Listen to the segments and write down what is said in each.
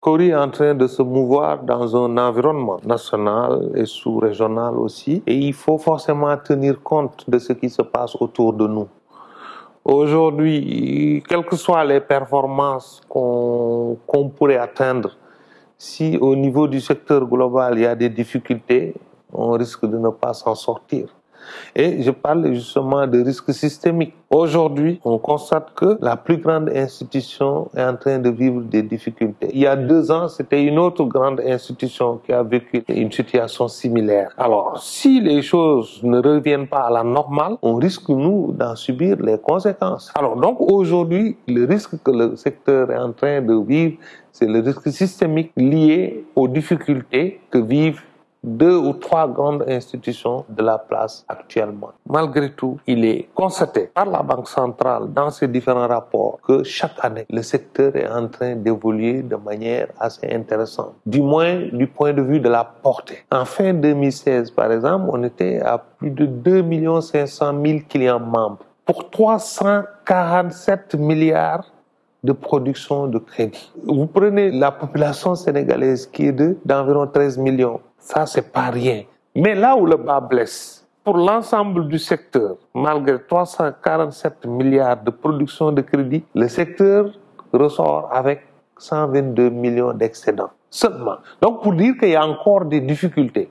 Cori est en train de se mouvoir dans un environnement national et sous-régional aussi, et il faut forcément tenir compte de ce qui se passe autour de nous. Aujourd'hui, quelles que soient les performances qu'on pourrait atteindre, si au niveau du secteur global il y a des difficultés, on risque de ne pas s'en sortir. Et je parle justement de risques systémiques. Aujourd'hui, on constate que la plus grande institution est en train de vivre des difficultés. Il y a deux ans, c'était une autre grande institution qui a vécu une situation similaire. Alors, si les choses ne reviennent pas à la normale, on risque, nous, d'en subir les conséquences. Alors, donc, aujourd'hui, le risque que le secteur est en train de vivre, c'est le risque systémique lié aux difficultés que vivent deux ou trois grandes institutions de la place actuellement. Malgré tout, il est constaté par la Banque centrale dans ses différents rapports que chaque année, le secteur est en train d'évoluer de manière assez intéressante, du moins du point de vue de la portée. En fin 2016, par exemple, on était à plus de 2 500 000 clients membres pour 347 milliards de production de crédit. Vous prenez la population sénégalaise qui est d'environ 13 millions ça, c'est pas rien. Mais là où le bas blesse, pour l'ensemble du secteur, malgré 347 milliards de production de crédit, le secteur ressort avec 122 millions d'excédents seulement. Donc pour dire qu'il y a encore des difficultés.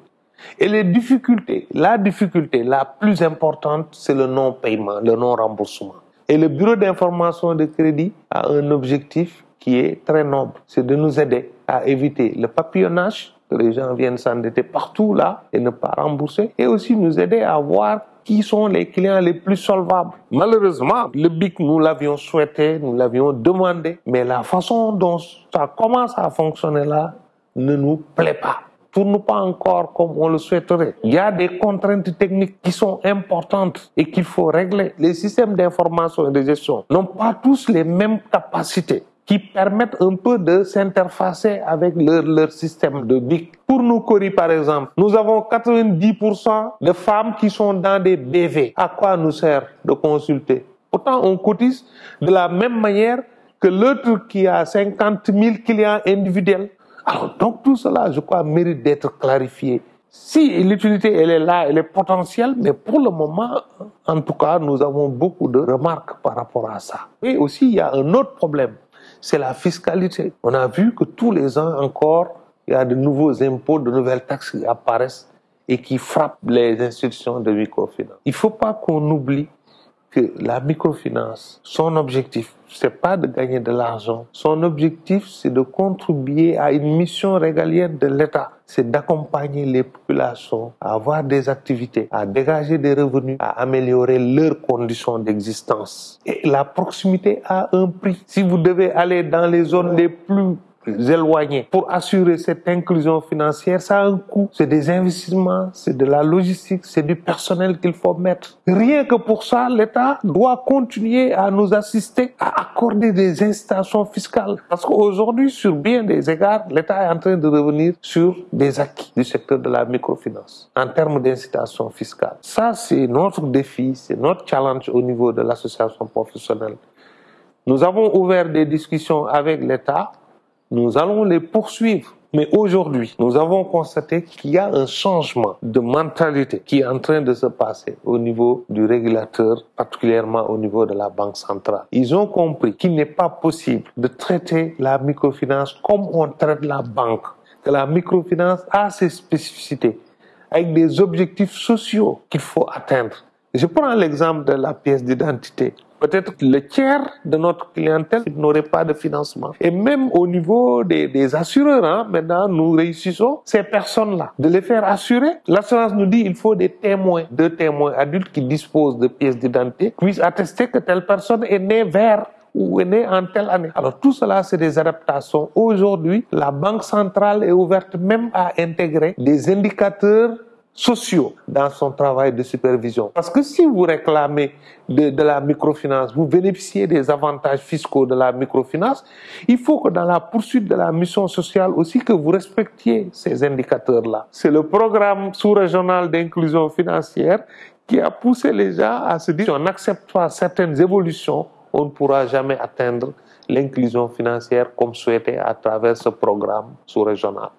Et les difficultés, la difficulté la plus importante, c'est le non-paiement, le non-remboursement. Et le bureau d'information de crédit a un objectif qui est très noble, c'est de nous aider à éviter le papillonnage, que les gens viennent s'endetter partout là et ne pas rembourser, et aussi nous aider à voir qui sont les clients les plus solvables. Malheureusement, le BIC, nous l'avions souhaité, nous l'avions demandé, mais la façon dont ça commence à fonctionner là ne nous plaît pas tourne pas encore comme on le souhaiterait. Il y a des contraintes techniques qui sont importantes et qu'il faut régler. Les systèmes d'information et de gestion n'ont pas tous les mêmes capacités qui permettent un peu de s'interfacer avec leur, système de BIC. Pour nous, Cori, par exemple, nous avons 90% de femmes qui sont dans des BV. À quoi nous sert de consulter? Pourtant, on cotise de la même manière que l'autre qui a 50 000 clients individuels. Alors, donc tout cela, je crois, mérite d'être clarifié. Si l'utilité, elle est là, elle est potentielle, mais pour le moment, en tout cas, nous avons beaucoup de remarques par rapport à ça. Et aussi, il y a un autre problème c'est la fiscalité. On a vu que tous les ans encore, il y a de nouveaux impôts, de nouvelles taxes qui apparaissent et qui frappent les institutions de microfinance. Il ne faut pas qu'on oublie que la microfinance, son objectif, c'est pas de gagner de l'argent. Son objectif, c'est de contribuer à une mission régalienne de l'État. C'est d'accompagner les populations à avoir des activités, à dégager des revenus, à améliorer leurs conditions d'existence. Et la proximité a un prix. Si vous devez aller dans les zones les plus éloignés. Pour assurer cette inclusion financière, ça a un coût. C'est des investissements, c'est de la logistique, c'est du personnel qu'il faut mettre. Rien que pour ça, l'État doit continuer à nous assister, à accorder des incitations fiscales. Parce qu'aujourd'hui, sur bien des égards, l'État est en train de revenir sur des acquis du secteur de la microfinance en termes d'incitation fiscale. Ça, c'est notre défi, c'est notre challenge au niveau de l'association professionnelle. Nous avons ouvert des discussions avec l'État nous allons les poursuivre. Mais aujourd'hui, nous avons constaté qu'il y a un changement de mentalité qui est en train de se passer au niveau du régulateur, particulièrement au niveau de la Banque centrale. Ils ont compris qu'il n'est pas possible de traiter la microfinance comme on traite la banque, que la microfinance a ses spécificités avec des objectifs sociaux qu'il faut atteindre. Je prends l'exemple de la pièce d'identité. Peut-être le tiers de notre clientèle n'aurait pas de financement. Et même au niveau des, assureurs, hein, maintenant, nous réussissons ces personnes-là de les faire assurer. L'assurance nous dit qu'il faut des témoins, deux témoins adultes qui disposent de pièces d'identité, puissent attester que telle personne est née vers ou est née en telle année. Alors tout cela, c'est des adaptations. Aujourd'hui, la Banque centrale est ouverte même à intégrer des indicateurs sociaux dans son travail de supervision. Parce que si vous réclamez de, la microfinance, vous bénéficiez des avantages fiscaux de la microfinance, il faut que dans la poursuite de la mission sociale aussi que vous respectiez ces indicateurs-là. C'est le programme sous-régional d'inclusion financière qui a poussé les gens à se dire on n'accepte pas certaines évolutions, on ne pourra jamais atteindre l'inclusion financière comme souhaité à travers ce programme sous-régional.